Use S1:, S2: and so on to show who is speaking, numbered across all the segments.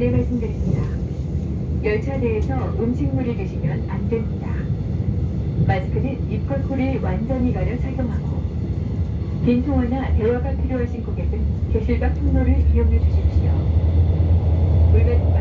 S1: 안내 말씀드립니다. 열차 내에서 음식물을 드시면 안 됩니다. 마스크는 입과 코를 완전히 가려 착용하고 긴 통화나 대화가 필요하신 고객은 밖 통로를 이용해 주십시오. 물건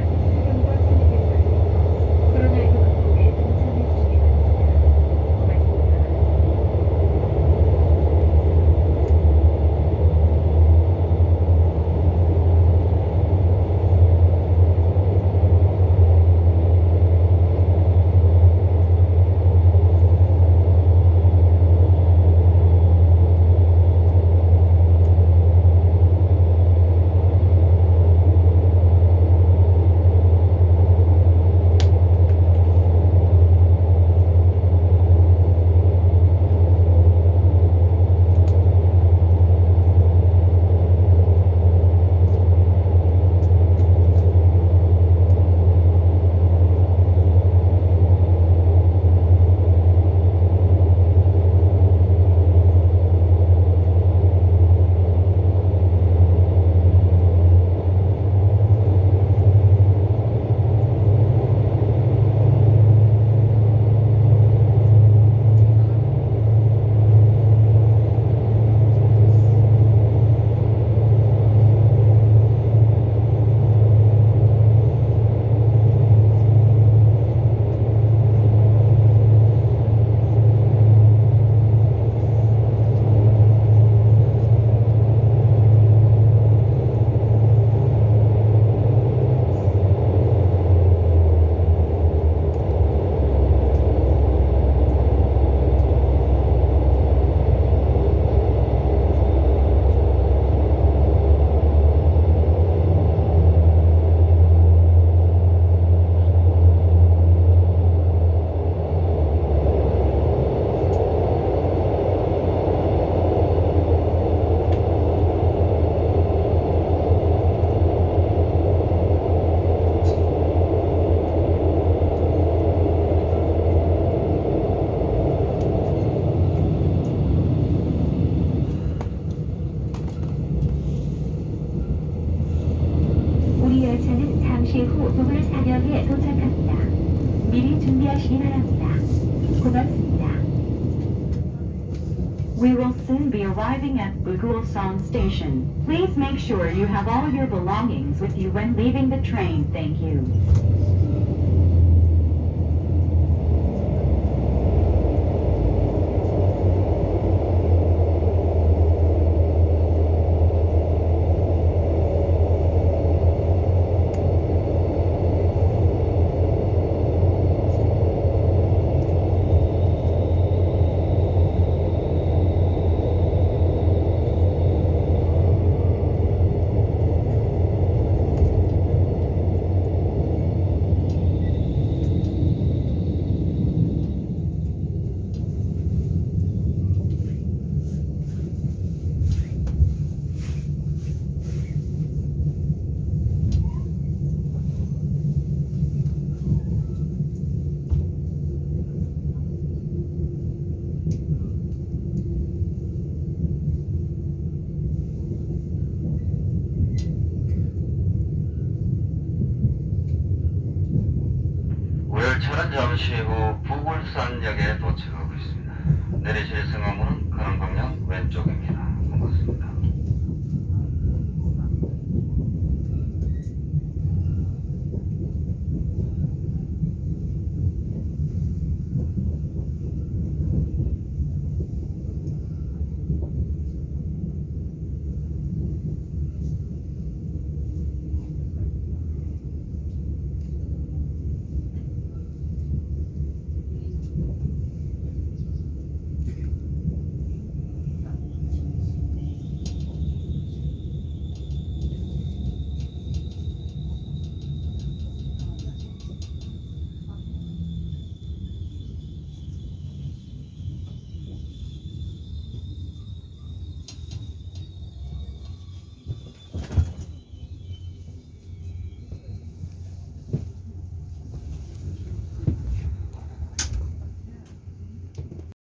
S1: 후 부글 사격에 도착합니다. 미리 준비하시기 바랍니다. 고맙습니다.
S2: We will soon be arriving at Bugulsong Station. Please make sure you have all your belongings with you when leaving the train. Thank you.
S3: 열차는 잠시 후 부굴산역에 도착하고 있습니다. 내리실 승하문은 가는 방향 왼쪽입니다.